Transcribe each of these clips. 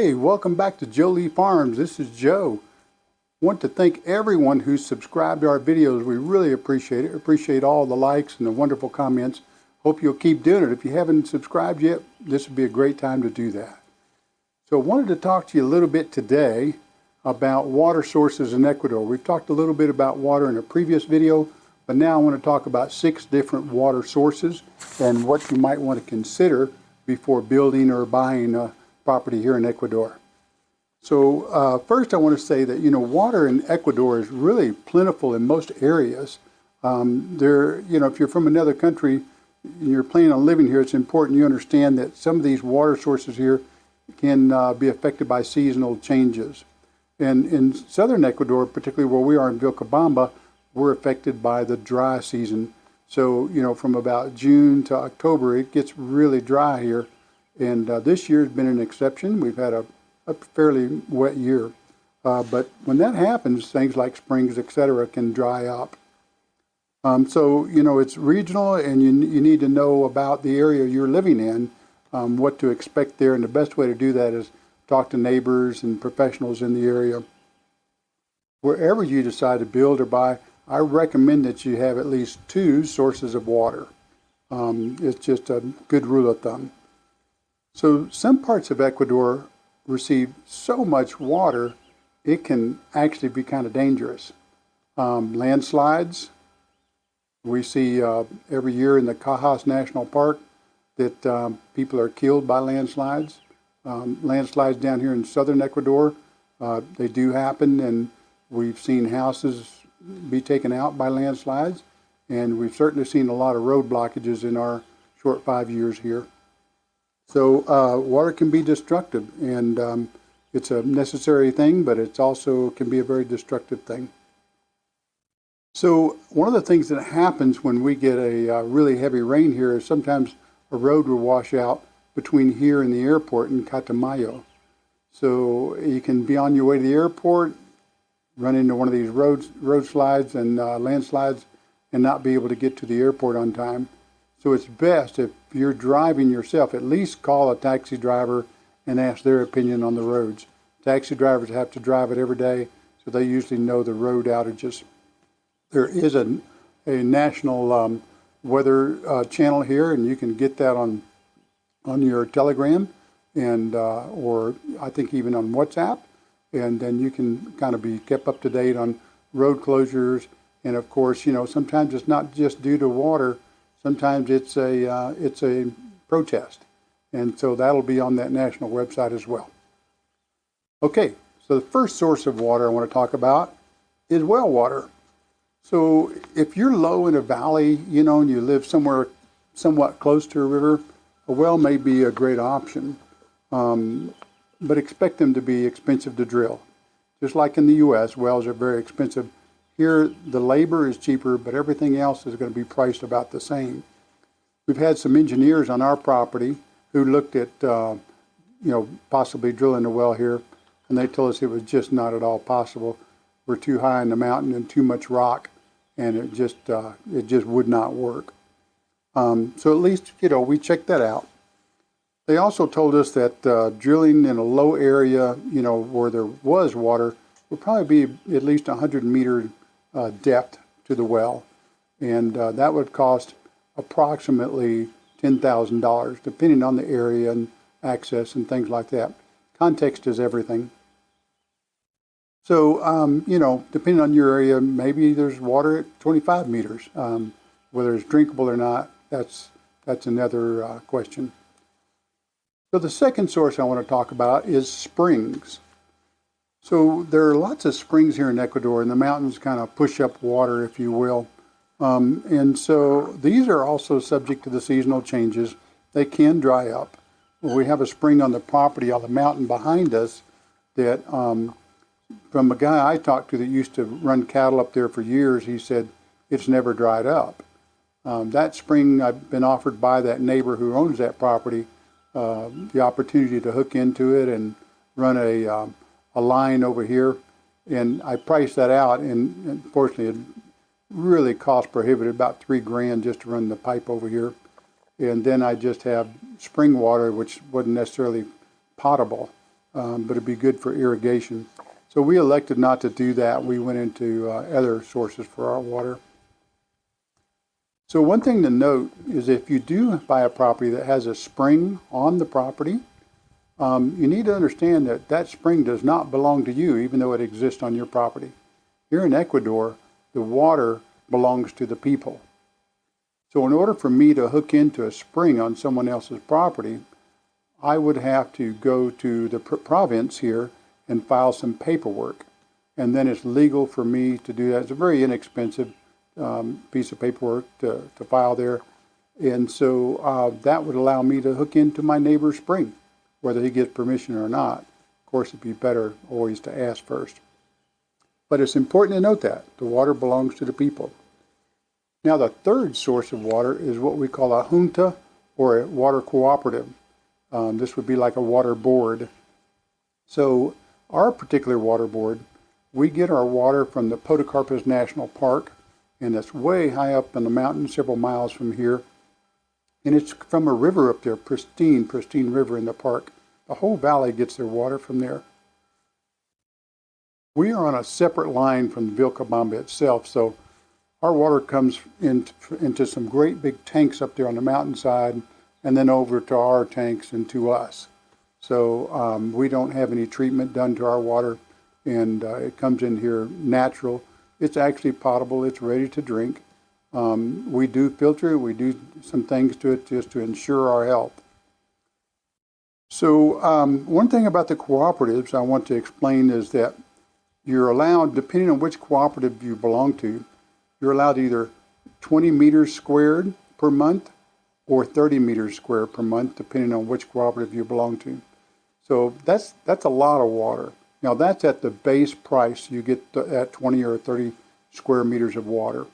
Hey, welcome back to Jolie Farms. This is Joe. Want to thank everyone who's subscribed to our videos. We really appreciate it. Appreciate all the likes and the wonderful comments. Hope you'll keep doing it. If you haven't subscribed yet, this would be a great time to do that. So I wanted to talk to you a little bit today about water sources in Ecuador. We've talked a little bit about water in a previous video, but now I want to talk about six different water sources and what you might want to consider before building or buying a property here in Ecuador. So uh, first I want to say that, you know, water in Ecuador is really plentiful in most areas. Um, there, you know, if you're from another country and you're planning on living here, it's important you understand that some of these water sources here can uh, be affected by seasonal changes. And in southern Ecuador, particularly where we are in Vilcabamba, we're affected by the dry season. So, you know, from about June to October, it gets really dry here. And uh, this year has been an exception. We've had a, a fairly wet year. Uh, but when that happens, things like springs, etc., can dry up. Um, so, you know, it's regional and you, you need to know about the area you're living in, um, what to expect there. And the best way to do that is talk to neighbors and professionals in the area. Wherever you decide to build or buy, I recommend that you have at least two sources of water. Um, it's just a good rule of thumb. So some parts of Ecuador receive so much water, it can actually be kind of dangerous. Um, landslides, we see uh, every year in the Cajas National Park that um, people are killed by landslides. Um, landslides down here in southern Ecuador, uh, they do happen and we've seen houses be taken out by landslides and we've certainly seen a lot of road blockages in our short five years here. So uh, water can be destructive, and um, it's a necessary thing, but it also can be a very destructive thing. So one of the things that happens when we get a uh, really heavy rain here is sometimes a road will wash out between here and the airport in Catamayo. So you can be on your way to the airport, run into one of these roads, road slides and uh, landslides, and not be able to get to the airport on time. So it's best if you're driving yourself, at least call a taxi driver and ask their opinion on the roads. Taxi drivers have to drive it every day, so they usually know the road outages. There is a, a national um, weather uh, channel here, and you can get that on on your Telegram and uh, or I think even on WhatsApp, and then you can kind of be kept up to date on road closures. And of course, you know sometimes it's not just due to water Sometimes it's a, uh, it's a protest. And so that'll be on that national website as well. Okay, so the first source of water I want to talk about is well water. So if you're low in a valley, you know, and you live somewhere somewhat close to a river, a well may be a great option. Um, but expect them to be expensive to drill. Just like in the U.S., wells are very expensive here, the labor is cheaper, but everything else is going to be priced about the same. We've had some engineers on our property who looked at, uh, you know, possibly drilling a well here, and they told us it was just not at all possible. We're too high in the mountain and too much rock, and it just uh, it just would not work. Um, so at least you know we checked that out. They also told us that uh, drilling in a low area, you know, where there was water, would probably be at least 100 meter uh, depth to the well. And uh, that would cost approximately $10,000, depending on the area and access and things like that. Context is everything. So, um, you know, depending on your area, maybe there's water at 25 meters. Um, whether it's drinkable or not, that's, that's another uh, question. So the second source I want to talk about is springs. So there are lots of springs here in Ecuador, and the mountains kind of push up water, if you will. Um, and so these are also subject to the seasonal changes. They can dry up. We have a spring on the property on the mountain behind us that, um, from a guy I talked to that used to run cattle up there for years, he said it's never dried up. Um, that spring, I've been offered by that neighbor who owns that property uh, the opportunity to hook into it and run a um, a line over here, and I priced that out, and unfortunately, it really cost prohibitive, about three grand just to run the pipe over here. And then I just have spring water, which wasn't necessarily potable. um, but it'd be good for irrigation. So we elected not to do that. We went into uh, other sources for our water. So one thing to note is if you do buy a property that has a spring on the property, um, you need to understand that that spring does not belong to you, even though it exists on your property. Here in Ecuador, the water belongs to the people. So in order for me to hook into a spring on someone else's property, I would have to go to the province here and file some paperwork. And then it's legal for me to do that. It's a very inexpensive um, piece of paperwork to, to file there. And so uh, that would allow me to hook into my neighbor's spring, whether he gets permission or not. Of course, it'd be better always to ask first. But it's important to note that the water belongs to the people. Now, the third source of water is what we call a junta or a water cooperative. Um, this would be like a water board. So, our particular water board, we get our water from the Podocarpus National Park, and it's way high up in the mountain, several miles from here. And it's from a river up there, pristine, pristine river in the park. The whole valley gets their water from there. We are on a separate line from Vilcabamba itself, so our water comes into, into some great big tanks up there on the mountainside and then over to our tanks and to us. So um, we don't have any treatment done to our water and uh, it comes in here natural. It's actually potable, it's ready to drink. Um, we do filter it, we do some things to it just to ensure our health. So um, one thing about the cooperatives I want to explain is that you're allowed, depending on which cooperative you belong to, you're allowed either 20 meters squared per month or 30 meters squared per month, depending on which cooperative you belong to. So that's that's a lot of water. Now that's at the base price. You get at 20 or 30 square meters of water.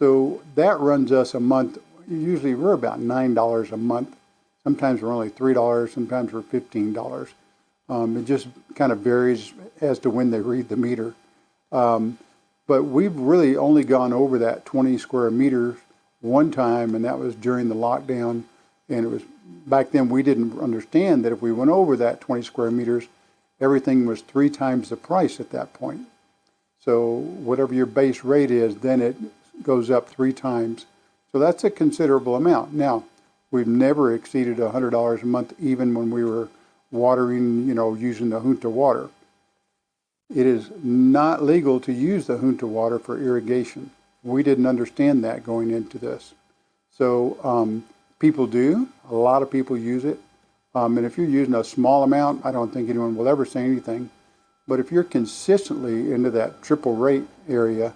So that runs us a month. Usually we're about nine dollars a month. Sometimes we're only three dollars. Sometimes we're fifteen dollars. Um, it just kind of varies as to when they read the meter. Um, but we've really only gone over that 20 square meters one time, and that was during the lockdown. And it was back then we didn't understand that if we went over that 20 square meters, everything was three times the price at that point. So whatever your base rate is, then it goes up three times. So that's a considerable amount. Now, we've never exceeded $100 a month, even when we were watering, you know, using the junta water. It is not legal to use the junta water for irrigation. We didn't understand that going into this. So um, people do. A lot of people use it. Um, and if you're using a small amount, I don't think anyone will ever say anything. But if you're consistently into that triple rate area,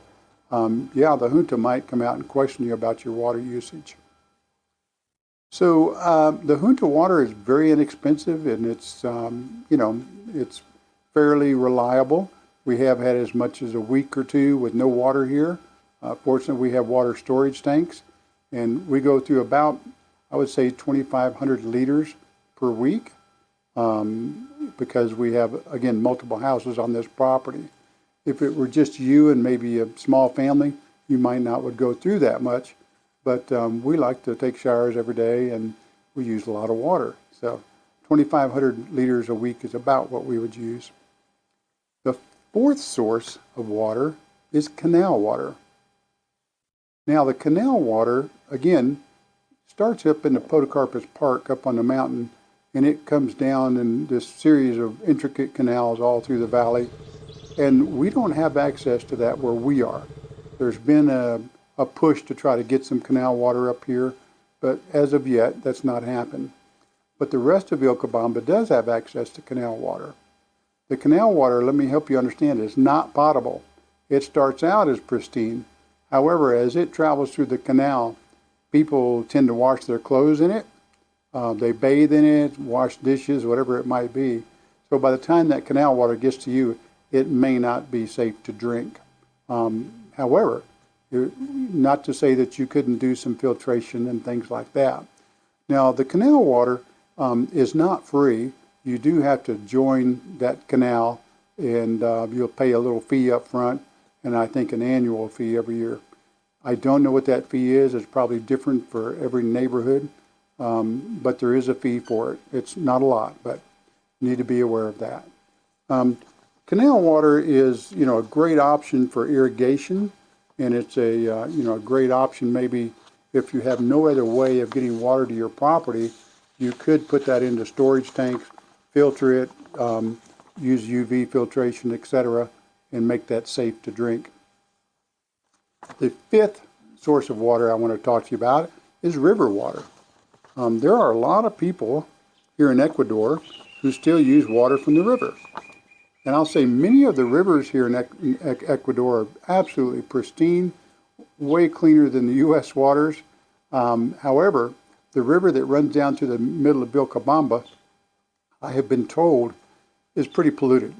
um, yeah, the junta might come out and question you about your water usage. So uh, the junta water is very inexpensive and it's, um, you know, it's fairly reliable. We have had as much as a week or two with no water here. Uh, fortunately, we have water storage tanks, and we go through about, I would say, 2,500 liters per week um, because we have, again, multiple houses on this property. If it were just you and maybe a small family, you might not would go through that much, but um, we like to take showers every day and we use a lot of water. So 2,500 liters a week is about what we would use. The fourth source of water is canal water. Now the canal water, again, starts up in the Podocarpus Park up on the mountain and it comes down in this series of intricate canals all through the valley. And we don't have access to that where we are. There's been a, a push to try to get some canal water up here, but as of yet, that's not happened. But the rest of Vilcabamba does have access to canal water. The canal water, let me help you understand, is not potable. It starts out as pristine, However, as it travels through the canal, people tend to wash their clothes in it. Uh, they bathe in it, wash dishes, whatever it might be. So by the time that canal water gets to you, it may not be safe to drink. Um, however, not to say that you couldn't do some filtration and things like that. Now, the canal water um, is not free. You do have to join that canal, and uh, you'll pay a little fee up front and I think an annual fee every year. I don't know what that fee is. It's probably different for every neighborhood, um, but there is a fee for it. It's not a lot, but You need to be aware of that. Um, canal water is, you know, a great option for irrigation, and it's a, uh, you know, a great option maybe if you have no other way of getting water to your property, you could put that into storage tanks, filter it, um, use UV filtration, etc., and make that safe to drink. The fifth source of water I want to talk to you about is river water. Um, there are a lot of people here in Ecuador who still use water from the river. And I'll say many of the rivers here in Ecuador are absolutely pristine, way cleaner than the U.S. waters. Um, however, the river that runs down to the middle of Vilcabamba, I have been told, is pretty polluted.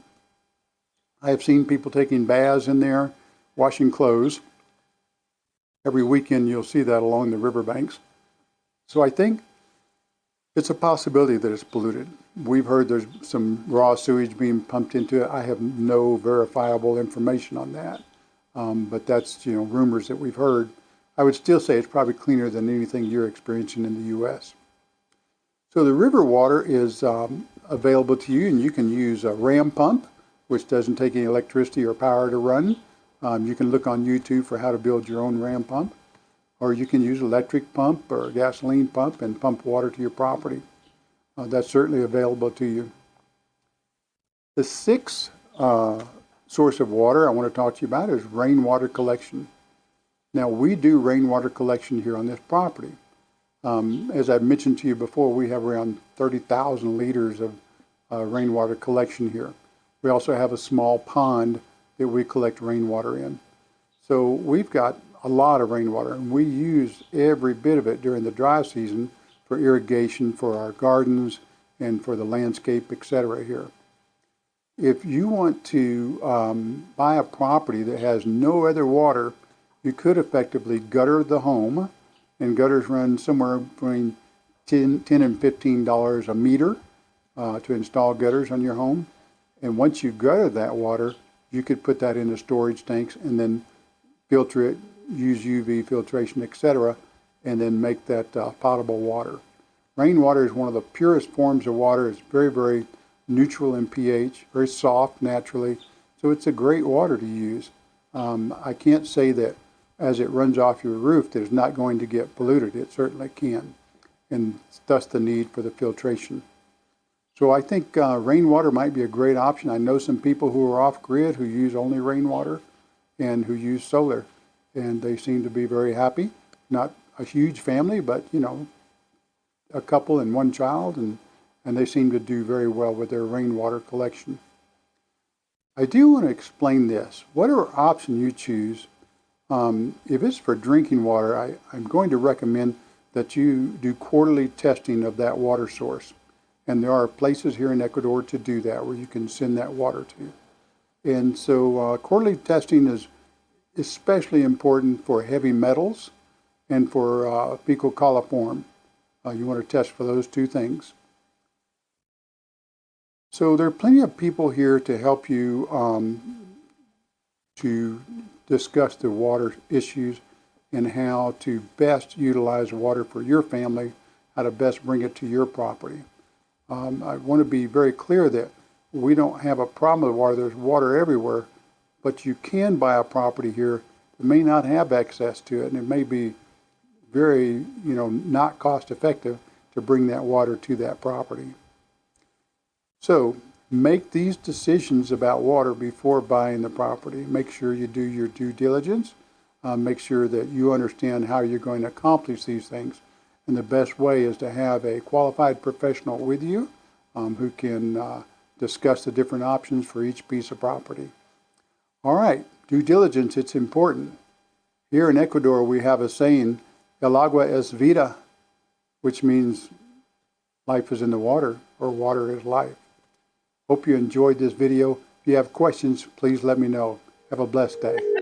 I have seen people taking baths in there, washing clothes. Every weekend you'll see that along the riverbanks. So I think it's a possibility that it's polluted. We've heard there's some raw sewage being pumped into it. I have no verifiable information on that. Um, but that's, you know, rumors that we've heard. I would still say it's probably cleaner than anything you're experiencing in the U.S. So the river water is um, available to you and you can use a ram pump, which doesn't take any electricity or power to run. Um, you can look on YouTube for how to build your own ram pump. Or you can use electric pump or gasoline pump and pump water to your property. Uh, that's certainly available to you. The sixth uh, source of water I want to talk to you about is rainwater collection. Now we do rainwater collection here on this property. Um, as I've mentioned to you before, we have around 30,000 liters of uh, rainwater collection here. We also have a small pond that we collect rainwater in. So we've got a lot of rainwater and we use every bit of it during the dry season for irrigation for our gardens and for the landscape, etc. here. If you want to um, buy a property that has no other water, you could effectively gutter the home, and gutters run somewhere between 10, 10 and $15 a meter uh, to install gutters on your home. And once you gutter that water, you could put that into storage tanks and then filter it, use UV filtration, etc., and then make that uh, potable water. Rainwater is one of the purest forms of water. It's very, very neutral in pH, very soft naturally. So it's a great water to use. Um, I can't say that as it runs off your roof that it's not going to get polluted. It certainly can. And thus the need for the filtration. So I think uh, rainwater might be a great option. I know some people who are off grid who use only rainwater and who use solar. And they seem to be very happy. Not a huge family, but you know, a couple and one child, and, and they seem to do very well with their rainwater collection. I do want to explain this. Whatever option you choose, um, if it's for drinking water, I, I'm going to recommend that you do quarterly testing of that water source. And there are places here in Ecuador to do that where you can send that water to. And so uh, quarterly testing is especially important for heavy metals and for uh, fecal coliform. Uh, you want to test for those two things. So there are plenty of people here to help you um, to discuss the water issues and how to best utilize water for your family, how to best bring it to your property. Um, I want to be very clear that we don't have a problem with water. There's water everywhere, but you can buy a property here that may not have access to it, and it may be very, you know, not cost effective to bring that water to that property. So make these decisions about water before buying the property. Make sure you do your due diligence. Uh, make sure that you understand how you're going to accomplish these things. And the best way is to have a qualified professional with you um, who can uh, discuss the different options for each piece of property. All right, due diligence, it's important. Here in Ecuador, we have a saying, el agua es vida, which means life is in the water, or water is life. Hope you enjoyed this video. If you have questions, please let me know. Have a blessed day.